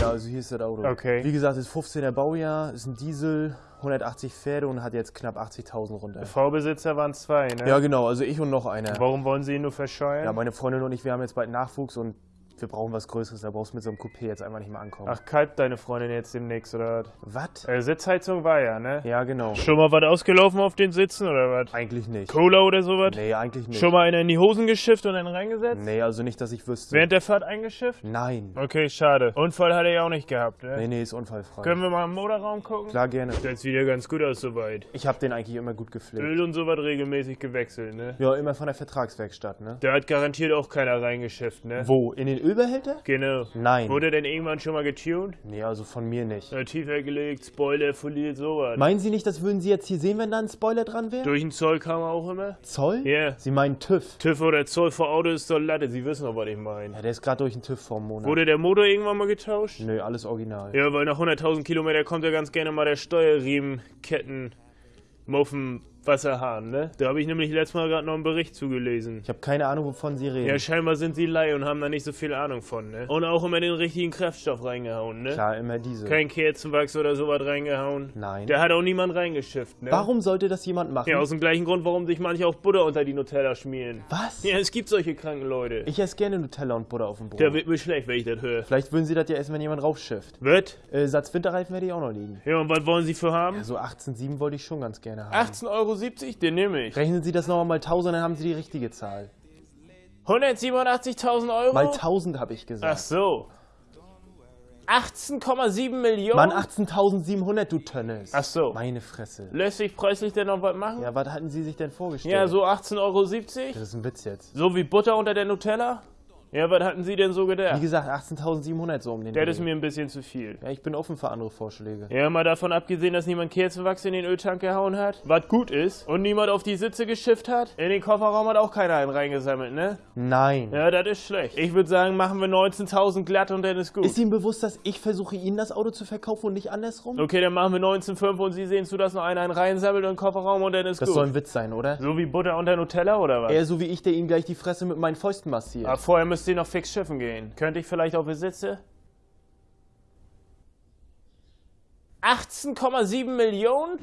Ja, also hier ist das Auto. Okay. Wie gesagt, ist 15er Baujahr, ist ein Diesel, 180 Pferde und hat jetzt knapp 80.000 runter. Vorbesitzer waren zwei, ne? Ja, genau, also ich und noch einer. Warum wollen Sie ihn nur verscheuern? Ja, meine Freundin und ich, wir haben jetzt bald Nachwuchs und wir brauchen was Größeres. Da brauchst du mit so einem Coupé jetzt einfach nicht mehr ankommen. Ach, kalbt deine Freundin jetzt demnächst, oder was? was? Äh, Sitzheizung war ja, ne? Ja, genau. Schon mal was ausgelaufen auf den Sitzen, oder was? Eigentlich nicht. Cola oder sowas? Nee, eigentlich nicht. Schon mal einer in die Hosen geschifft und einen reingesetzt? Nee, also nicht, dass ich wüsste. Während der Fahrt eingeschifft? Nein. Okay, schade. Unfall hat er ja auch nicht gehabt, ne? Nee, nee, ist unfallfrei. Können wir mal im Motorraum gucken? Klar, gerne. Sieht wieder ganz gut aus soweit. Ich habe den eigentlich immer gut gepflegt. Öl und sowas regelmäßig gewechselt, ne? Ja, immer von der Vertragswerkstatt, ne? Da hat garantiert auch keiner reingeschifft, ne? Wo? In den Ölbehälter? Genau. Nein. Wurde denn irgendwann schon mal getuned? Nee, also von mir nicht. Na, tiefer gelegt, Spoiler, foliert, sowas. Meinen Sie nicht, das würden Sie jetzt hier sehen, wenn da ein Spoiler dran wäre? Durch den Zoll kam er auch immer? Zoll? Ja. Sie meinen TÜV? TÜV oder Zoll vor Auto ist doch Latte, Sie wissen doch, was ich meine. Ja, der ist gerade durch den TÜV vor Monat. Wurde der Motor irgendwann mal getauscht? Nö, alles original. Ja, weil nach 100.000 Kilometer kommt ja ganz gerne mal der Steuerriemen, Ketten, Muffen, Wasserhahn, ne? Da habe ich nämlich letztes Mal gerade noch einen Bericht zugelesen. Ich habe keine Ahnung, wovon Sie reden. Ja, scheinbar sind sie Laie und haben da nicht so viel Ahnung von, ne? Und auch immer den richtigen Kraftstoff reingehauen, ne? Klar, immer diese. Kein Kerzenwachs oder sowas reingehauen. Nein. Da hat auch niemand reingeschifft, ne? Warum sollte das jemand machen? Ja, aus dem gleichen Grund, warum sich manche auch Butter unter die Nutella schmieren. Was? Ja, es gibt solche kranken Leute. Ich esse gerne Nutella und Butter auf dem Brot. Da wird mir schlecht, wenn ich das höre. Vielleicht würden Sie das ja essen, wenn jemand raufschifft. Wird? Äh, Satz Winterreifen werde ich auch noch liegen. Ja, und was wollen sie für haben? So 18,7 wollte ich schon ganz gerne haben. 18,70 Euro, den nehme ich. Rechnen Sie das nochmal mal 1000, dann haben Sie die richtige Zahl. 187.000 Euro? Mal 1000 habe ich Ach gesagt. so. 18,7 Millionen? Mann, 18.700, du Tönnes. Ach so. Meine Fresse. Lässt sich preislich denn noch was machen? Ja, was hatten Sie sich denn vorgestellt? Ja, so 18,70 Euro? Das ist ein Witz jetzt. So wie Butter unter der Nutella? Ja, was hatten Sie denn so Wie gedacht? gesagt, 18.700 so um den Das Dreh. ist mir ein bisschen zu viel. Ja, ich bin offen für andere Vorschläge. Ja, mal davon abgesehen, dass niemand Kerzenwachs in den Öltank gehauen hat, was gut ist, und niemand auf die Sitze geschifft hat. In den Kofferraum hat auch keiner einen reingesammelt, ne? Nein. Ja, das ist schlecht. Ich würde sagen, machen wir 19.000 glatt und dann ist gut. Ist Ihnen bewusst, dass ich versuche, Ihnen das Auto zu verkaufen und nicht andersrum? Okay, dann machen wir 19,5 und Sie sehen zu, dass noch einer einen reinsammelt in den Kofferraum und dann ist Das gut. soll ein Witz sein, oder? so wie Butter unter Nutella oder was? Eher so wie ich, der Ihnen gleich die Fresse mit meinen Fäusten massiert. Aber vorher müsst ihr noch fix schiffen gehen. Könnte ich vielleicht auf Besitze? 18,7 Millionen?